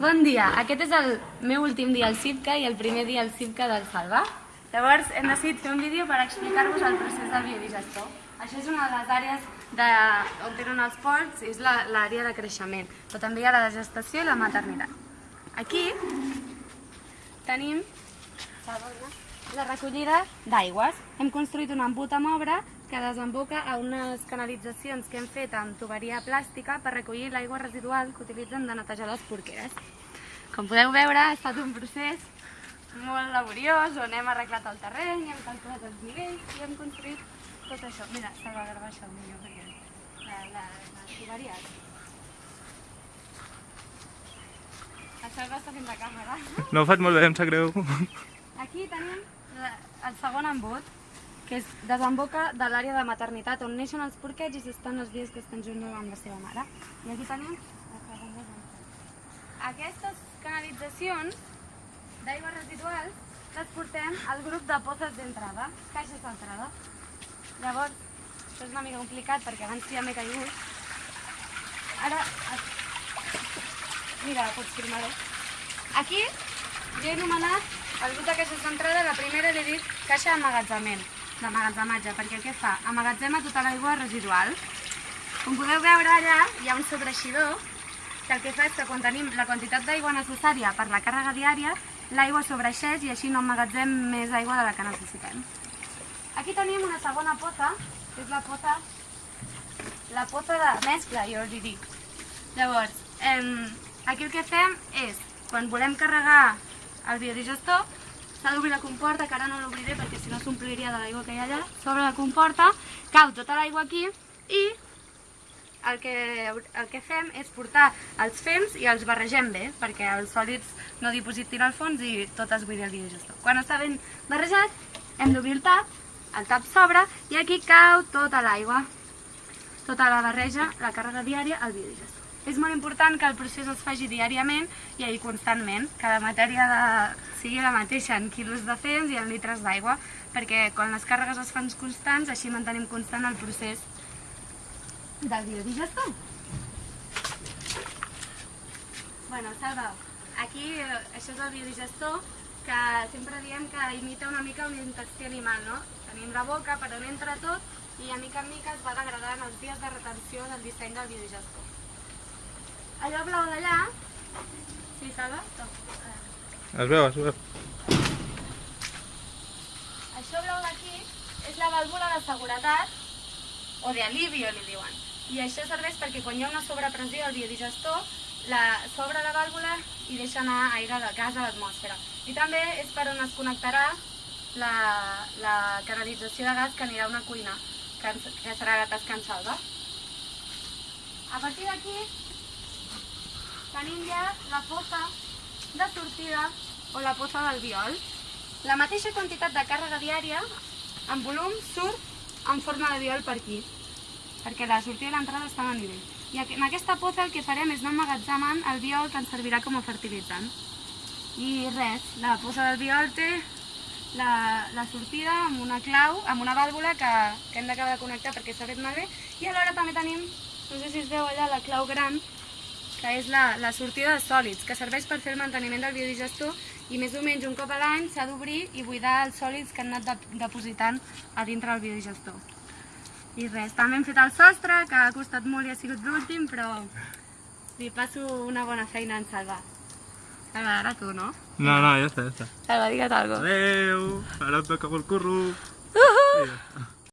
Bon dia, aquest és el meu últim dia al CIPCA i el primer dia al CIPCA del Salva. Llavors hem decidit fer un vídeo per explicar-vos el procés del biodigestor. Això és una de les àrees de, on tenen els porcs, és l'àrea de creixement, però també hi ha la de gestació i la maternitat. Aquí tenim la recollida d'aigües. Hem construït un embut amb obra que desemboca a unes canalitzacions que hem fet amb tuberia plàstica per recollir l'aigua residual que utilitzen de netejar les porqueres. Com podeu veure, ha estat un procés molt laboriós, on hem arreglat el terreny, hem calculat els nivells i hem construït tot això. Mira, s'ha de gravar això millor perquè la, la, les tuberies. Això va estar fent de càmera. No ho faig molt bé, em sap greu. Aquí tenim la, el segon embut, que és, desemboca de l'àrea de maternitat on neixen els porquets i s'estan els dies que estan junts amb la seva mare. I aquí tenim. Aquestes canalitzacions d'aigües residuals les portem al grup de pozes d'entrada, caixes d'entrada. Llavors, això és una mica complicat perquè abans ja m'he caigut. Ara, mira, pots firmar-ho. Aquí jo he anomenat el grup de caixes d'entrada, la primera l'he dit caixa d'emmagatzament, d'emmagatzematge, perquè què fa? Emmagatzema tota l'aigua residual. Com podeu veure allà hi ha un sobreeixidor que el que fa és que quan tenim la quantitat d'aigua necessària per la càrrega diària, l'aigua sobreeixeix i així no emmagatzem més aigua de la que necessitem. Aquí tenim una segona pota, que és la pota, la pota de mescla, jo els hi dic. Llavors, eh, aquí el que fem és, quan volem carregar el biodigestor, s'ha d'obrir la comporta, que ara no l'obriré perquè si no s'ompliria de l'aigua que hi ha allà, s'obre la comporta, cau tota l'aigua aquí i el que, el que fem és portar els fems i els barregem bé, perquè els sòlids no dipositin al fons i tot es buidi el biodigestor. Quan està ben barrejat, hem d'obrir el tap, el tap s'obre i aquí cau tota l'aigua, tota la barreja, la càrrega diària, al biodigestor. És molt important que el procés es faci diàriament i ahir constantment, que la matèria de, sigui la mateixa en quilos de fems i en litres d'aigua, perquè quan les càrregues es fan constants, així mantenim constant el procés del biodigestor. Bueno, Salva, aquí eh, això és el biodigestor que sempre diem que imita una mica un intestí animal, no? Tenim la boca per on entra tot i a mica en mica es va degradant els dies de retenció del disseny del biodigestor. Allò blau d'allà... Sí, Salva? Es veu, es veu. Això blau d'aquí és la vàlvula de seguretat o d'alivio, li diuen. I això serveix perquè quan hi ha una sobrepressió al biodigestor, la, s'obre la vàlvula i deixa anar aire de gas a l'atmosfera. I també és per on es connectarà la, la canalització de gas que anirà a una cuina, que, que serà la tasca en salva. A partir d'aquí ja la fossa de sortida o la fossa del viol. La mateixa quantitat de càrrega diària en volum surt en forma de viol per aquí, perquè la sortida i l'entrada estan a nivell. I en aquesta poza el que farem és anar emmagatzemant el viol que ens servirà com a fertilitzant. I res, la poza del viol té la, la sortida amb una clau, amb una vàlvula que, que hem d'acabar de connectar perquè s'ha fet malbé, i alhora també tenim, no sé si es veu allà, la clau gran, que és la, la sortida de sòlids, que serveix per fer el manteniment del biodigestor i més o menys un cop a l'any s'ha d'obrir i buidar els sòlids que han anat de, depositant a dintre del biodigestor. I res, també hem fet el sostre, que ha costat molt i ha sigut l'últim, però li passo una bona feina en Salva. Salva, ara tu, no? No, no, ja està, ja està. Salva, digue't alguna cosa. Adeu! Ara et toca el curro. Uh -huh. Està.